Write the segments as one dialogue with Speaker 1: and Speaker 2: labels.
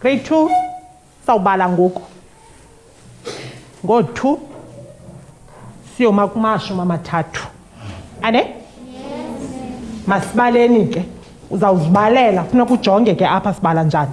Speaker 1: grade two sawubala ngoku ngoo-two siyoma kumashumi amathathu ane masibaleni ke uzawuzibalela funeka ujonge ke apha sibala njani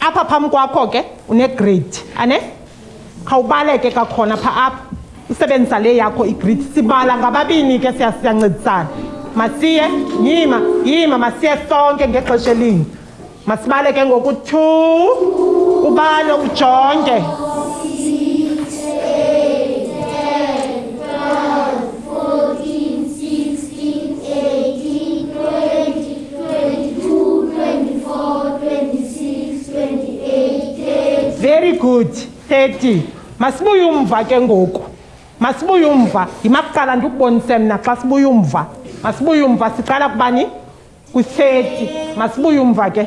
Speaker 1: apha phambi kwakho ke unegrade ane khawubaleke kakhona pha apha usebenzisa le yakho igrade sibala ngababini ke siyancedisana masiye yima yima masiye sonke ngexesha elinye masibale ke ngoku-two ubale ujonge very good 30 masibuye umva ke ngoku masibuye umva yimakuqala ndikubonise mna xa sibuye umva masibuye umva siqala kubani kwi-30 masibuye umva ke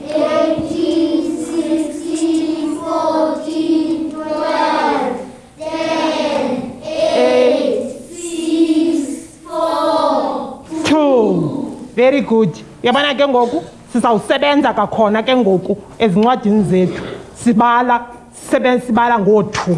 Speaker 1: very good yabona ke ngoku sizawusebenza kakhona ke ngoku ezincwadini zethu sibala sisebenza sibala ngothu